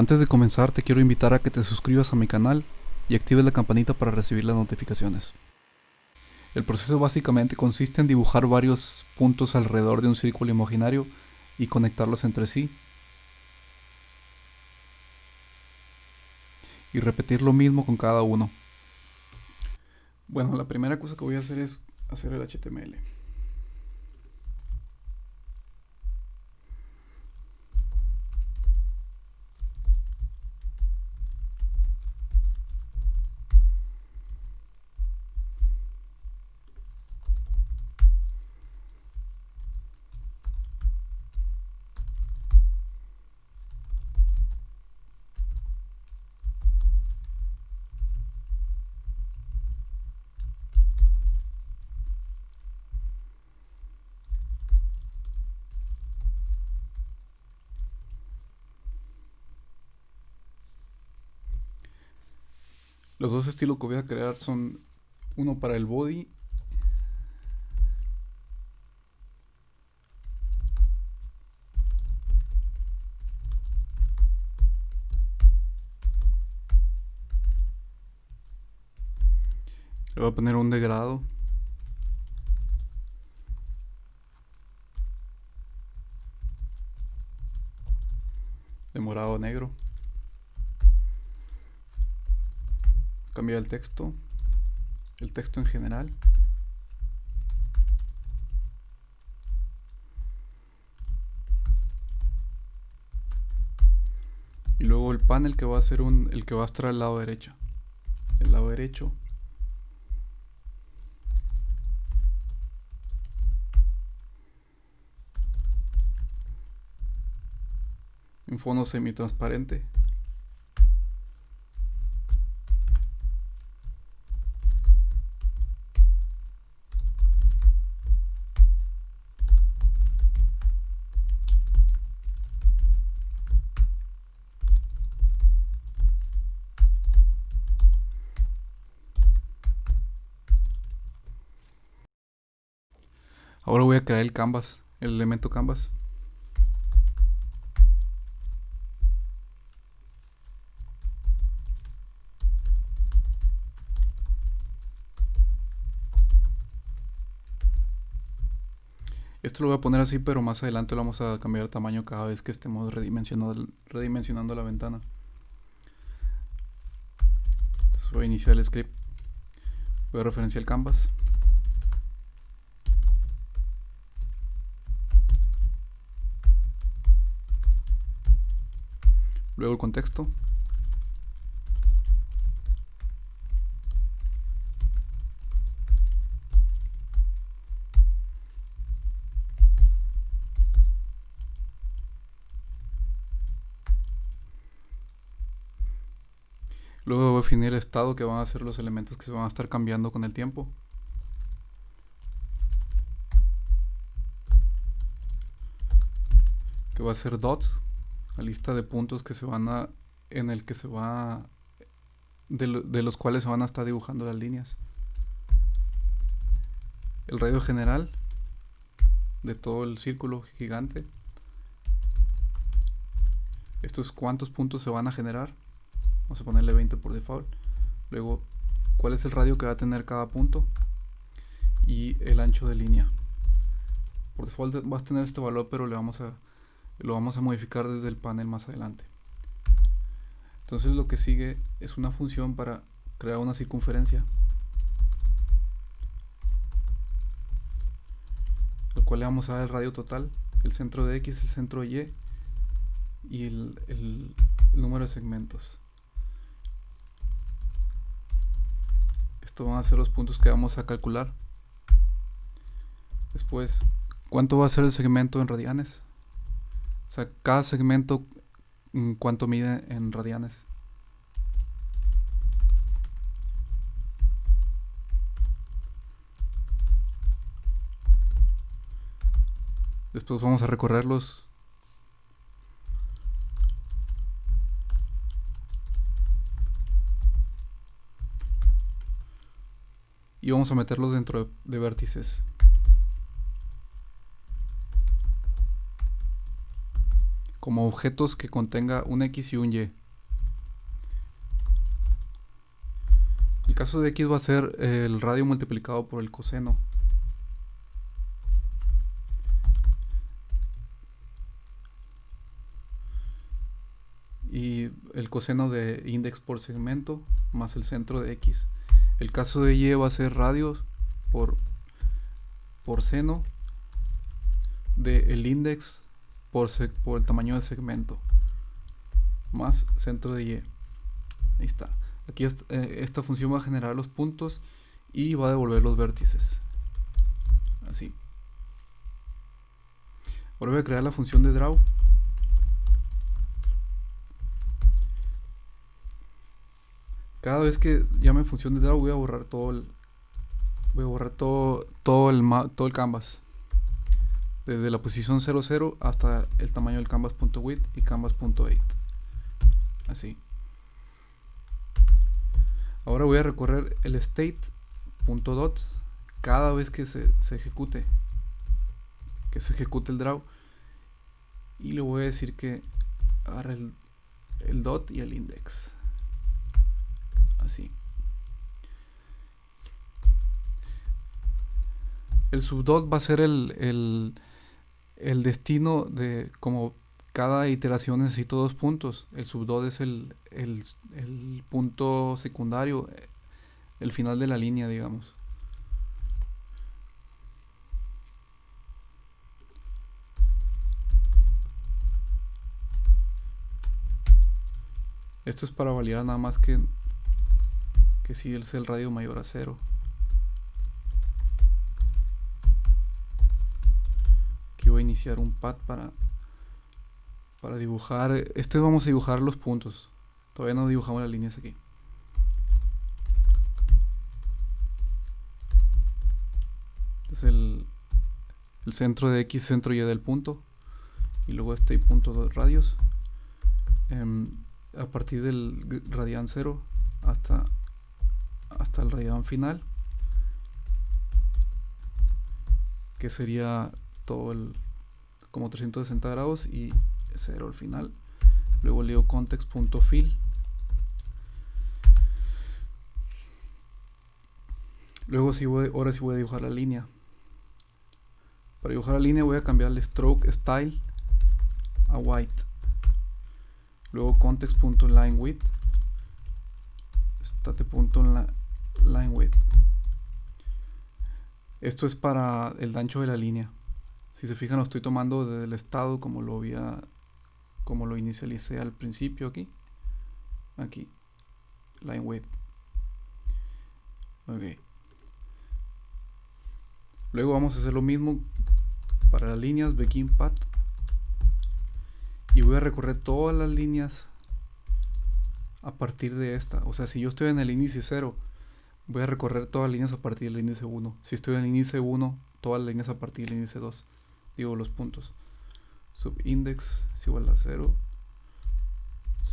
Antes de comenzar te quiero invitar a que te suscribas a mi canal y actives la campanita para recibir las notificaciones. El proceso básicamente consiste en dibujar varios puntos alrededor de un círculo imaginario y conectarlos entre sí. Y repetir lo mismo con cada uno. Bueno, la primera cosa que voy a hacer es hacer el HTML. Los dos estilos que voy a crear son uno para el body Le voy a poner un degrado. De morado negro. Cambiar el texto, el texto en general. Y luego el panel que va a ser un, el que va a estar al lado derecho. El lado derecho. Un fondo semi-transparente. Ahora voy a crear el canvas, el elemento canvas. Esto lo voy a poner así, pero más adelante lo vamos a cambiar de tamaño cada vez que estemos redimensionando, la ventana. voy a iniciar el script. Voy a referenciar el canvas. Luego el contexto Luego definir el estado que van a ser los elementos que se van a estar cambiando con el tiempo. Que va a ser dots, la lista de puntos que se van a en el que se va de, los cuales se van a estar dibujando las líneas. El radio general de todo el círculo gigante. Esto es cuántos puntos se van a generar vamos a ponerle 20 por default. Luego cuál es el radio que va a tener cada punto y el ancho de línea. Por default va a tener este valor pero le vamos a lo vamos a modificar desde el panel más adelante. Entonces lo que sigue es una función para crear una circunferencia al cual le vamos a dar el radio total el centro de X, el centro de Y y el, número de segmentos. Esto van a ser los puntos que vamos a calcular. Después cuánto va a ser el segmento en radianes o sea, cada segmento, mm, ¿cuánto mide en radianes? Después vamos a recorrerlos. Y vamos a meterlos dentro de vértices. Como objetos que contenga un X y un Y. El caso de X va a ser el radio multiplicado por el coseno. Y el coseno de index por segmento más el centro de X. El caso de Y va a ser radio por, por seno del el index por, por el tamaño del segmento más centro de Y. Ahí está. Aquí eh, esta función va a generar los puntos y va a devolver los vértices. Así. Ahora voy a crear la función de draw. Cada vez que llame función de draw voy a borrar todo el voy a borrar todo todo el todo el canvas. Desde la posición 00 hasta el tamaño del canvas.width y canvas.8. Así. Ahora voy a recorrer el state.dots cada vez que se, ejecute que se ejecute el draw y le voy a decir que agarre el, el dot y el index así el subdot va a ser el, el, el destino de como cada iteración necesita dos puntos. El subdot es el, el, punto secundario, el final de la línea, digamos. Esto es para validar nada más que, que si es el radio mayor a cero. Iniciar un pad para para dibujar, este vamos a dibujar los puntos. Todavía no dibujamos las líneas aquí. Es el, el centro de X, centro Y del punto. Y luego este punto de radios. Em, a partir del radian 0 hasta, hasta el radian final. Que sería todo el como 360 grados y 0 al final. Luego leo context.fill luego si voy, ahora sí voy a dibujar la línea. Para dibujar la línea voy a cambiar el stroke style a white. Luego context.linewidth state.linewidth esto es para el ancho de la línea si se fijan lo estoy tomando del estado como lo había como lo inicialicé al principio aquí. Aquí. Line width. Ok. Luego vamos a hacer lo mismo para las líneas begin path y voy a recorrer todas las líneas a partir de esta. O sea si yo estoy en el índice 0 voy a recorrer todas las líneas a partir del índice 1 si estoy en el índice 1 todas las líneas a partir del índice 2 digo los puntos. Subindex es igual a 0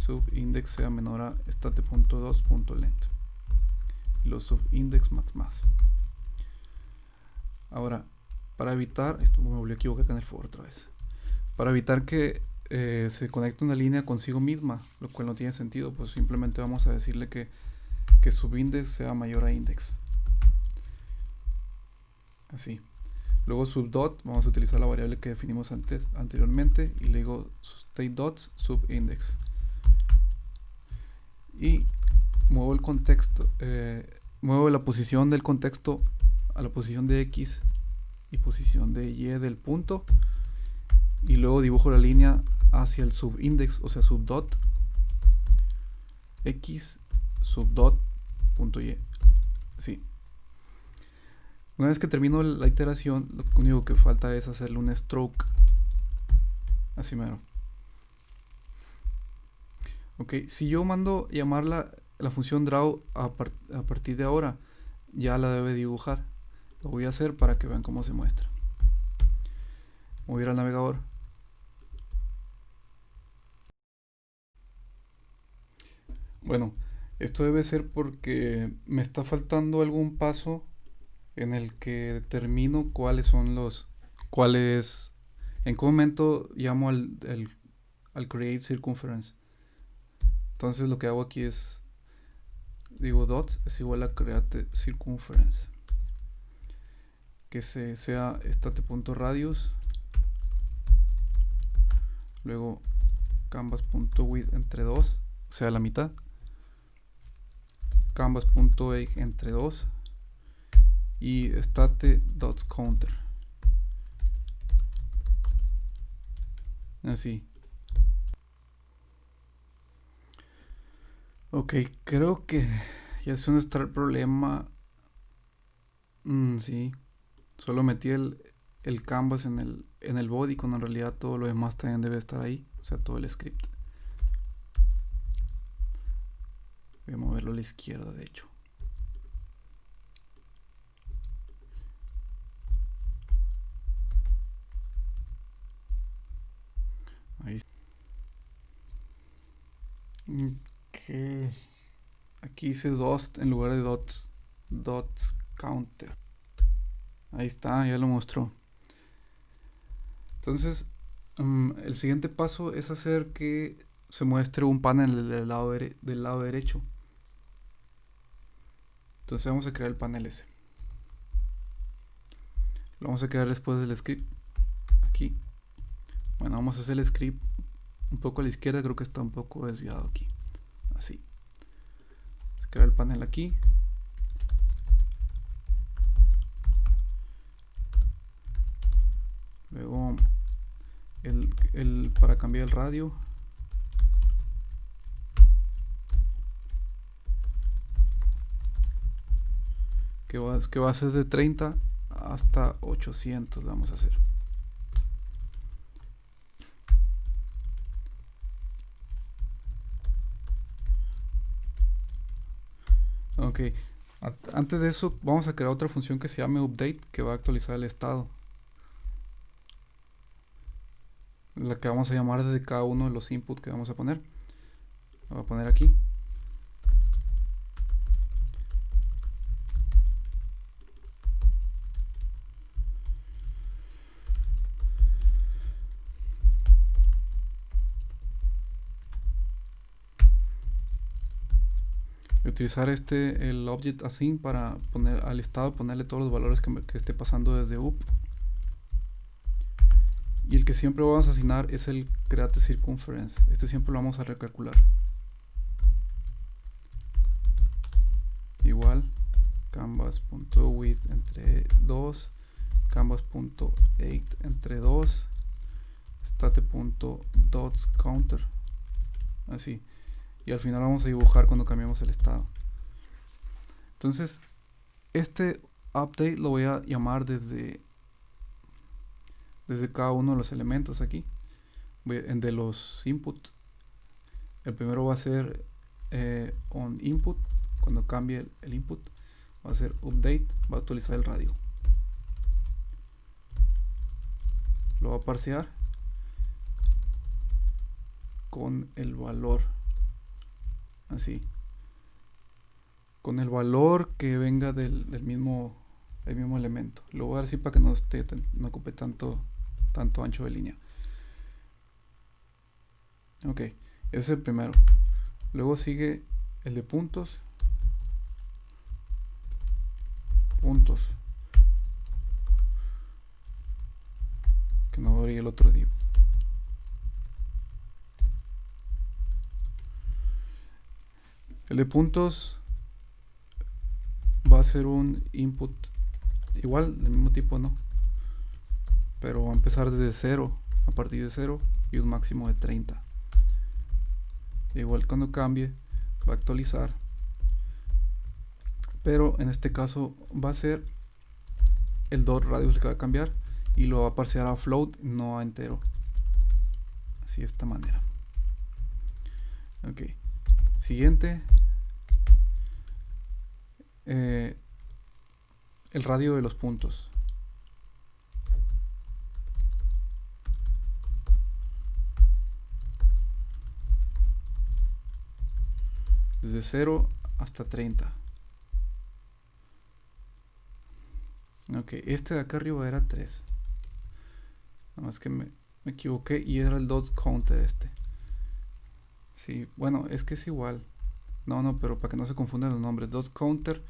subindex sea menor a state.2.length y los subindex más más. Ahora para evitar esto me volví a equivocar en el for otra vez. Para evitar que eh, se conecte una línea consigo misma lo cual no tiene sentido pues simplemente vamos a decirle que, que subindex sea mayor a index. Así Luego subdot, vamos a utilizar la variable que definimos antes, anteriormente y luego state dots subindex. Y muevo el contexto, eh, muevo la posición del contexto a la posición de X y posición de Y del punto y luego dibujo la línea hacia el subindex, o sea subdot X subdot punto Y. Sí. Una vez que termino la iteración, lo único que falta es hacerle un stroke. Así mero. Ok, si yo mando llamar la, la función draw a, a, partir de ahora, ya la debe dibujar. Lo voy a hacer para que vean cómo se muestra. Voy a ir al navegador. Bueno, esto debe ser porque me está faltando algún paso en el que determino cuáles son los, cuáles, en qué momento llamo al, al create circumference. Entonces lo que hago aquí es, digo dots es igual a create circumference. Que se, sea state.radius. Luego canvas.width entre 2, o sea la mitad. Canvas.age entre 2 y state dots counter. Así. Ok creo que ya se no está el problema. Mm, sí. Solo metí el, el canvas en el, en el body cuando en realidad todo lo demás también debe estar ahí o sea todo el script. Voy a moverlo a la izquierda de hecho Aquí dice dots en lugar de dots. Dots counter. Ahí está, ya lo mostró. Entonces, mm, el siguiente paso es hacer que se muestre un panel del lado, del lado derecho. Entonces vamos a crear el panel ese. Lo vamos a crear después del script. Aquí. Bueno, vamos a hacer el script un poco a la izquierda, creo que está un poco desviado aquí. Así. Se crea el panel aquí. Luego el, para cambiar el radio. Que va, que va a ser de 30 hasta 800 vamos a hacer. Ok. Antes de eso, vamos a crear otra función que se llame update, que va a actualizar el estado. La que vamos a llamar desde cada uno de los inputs que vamos a poner. voy a poner aquí. Utilizar este el object async para poner al estado ponerle todos los valores que, que esté pasando desde up y el que siempre vamos a asignar es el create circumference este siempre lo vamos a recalcular. Igual canvas.width entre 2 canvas.8 entre 2 state.dotsCounter así y al final vamos a dibujar cuando cambiamos el estado. Entonces, este update lo voy a llamar desde desde cada uno de los elementos aquí. De los input. El primero va a ser eh, on input. Cuando cambie el, input va a ser update. Va a actualizar el radio. Lo va a parsear con el valor así. Con el valor que venga del, mismo el mismo elemento. Lo voy a dar así para que no esté no ocupe tanto tanto ancho de línea. Ok ese es el primero. Luego sigue el de puntos. Puntos. Que no abrí el otro div De puntos va a ser un input igual, del mismo tipo, ¿no? Pero va a empezar desde 0, a partir de 0 y un máximo de 30. Igual cuando cambie, va a actualizar. Pero en este caso va a ser el dot radius que va a cambiar y lo va a parsear a float, no a entero. Así de esta manera. Ok. Siguiente. Eh, el radio de los puntos. Desde 0 hasta 30. Ok, este de acá arriba era 3. Nada más que me, equivoqué y era el dots counter este. Sí, bueno, es que es igual. No, no, pero para que no se confundan los nombres. Dos counter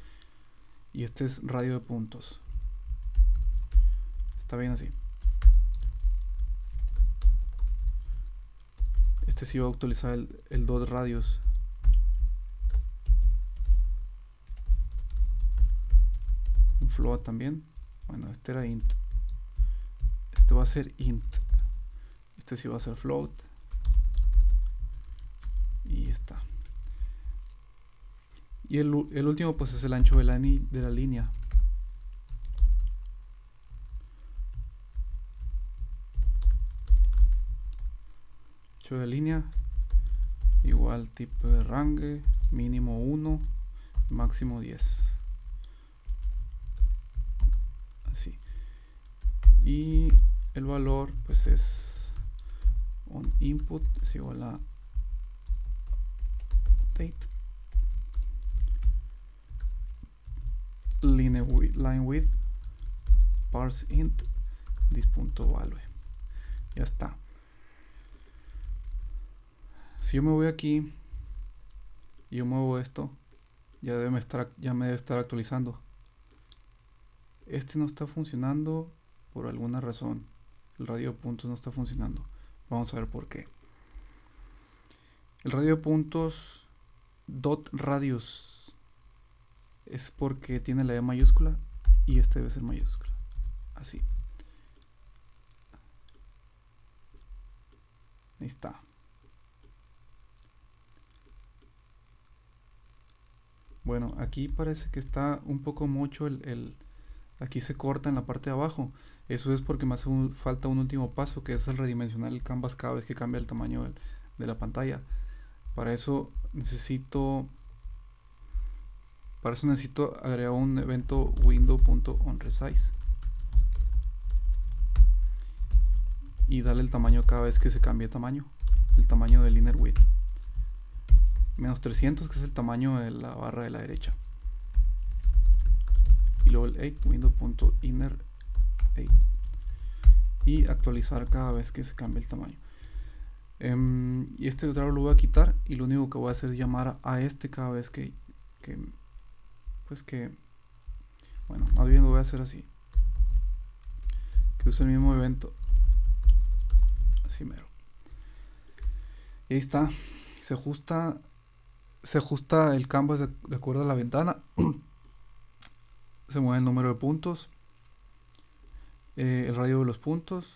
y este es radio de puntos. Está bien así. Este sí va a utilizar el, el dot radios. Un float también. Bueno, este era int. Este va a ser int. Este sí va a ser float. Y está. Y el, último pues es el ancho de la, de la línea. Ancho de línea igual tipo de range mínimo 1 máximo 10 así. Y el valor pues es un input es igual a date line width, parse int this.value ya está. Si yo me voy aquí y yo muevo esto ya debe estar ya me debe estar actualizando. Este no está funcionando por alguna razón. El radio de puntos no está funcionando. Vamos a ver por qué. El radio de puntos dot radius es porque tiene la E mayúscula y este debe ser mayúscula. Así. Ahí está. Bueno, aquí parece que está un poco mucho el, Aquí se corta en la parte de abajo. Eso es porque me hace falta un último paso, que es el redimensionar el canvas cada vez que cambia el tamaño de la pantalla. Para eso necesito para eso necesito agregar un evento window.onResize y darle el tamaño cada vez que se cambie tamaño, el tamaño del inner width. Menos 300 que es el tamaño de la barra de la derecha. Y luego el 8 window.inner 8 y actualizar cada vez que se cambie el tamaño. Em, y este otro lo voy a quitar y lo único que voy a hacer es llamar a este cada vez que pues que, bueno, más bien lo voy a hacer así. Que use el mismo evento. Así mero. Y ahí está. Se ajusta, se ajusta el canvas de, acuerdo a la ventana. se mueve el número de puntos. Eh, el radio de los puntos.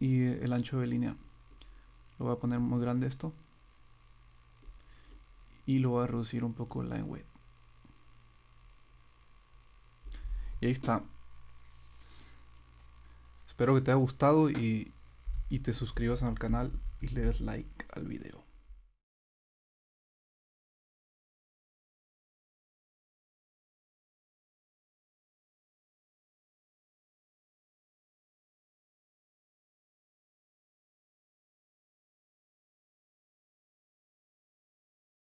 Y el ancho de línea. Lo voy a poner muy grande esto. Y lo voy a reducir un poco el line width. Y ahí está. Espero que te haya gustado y, y te suscribas al canal y le des like al video.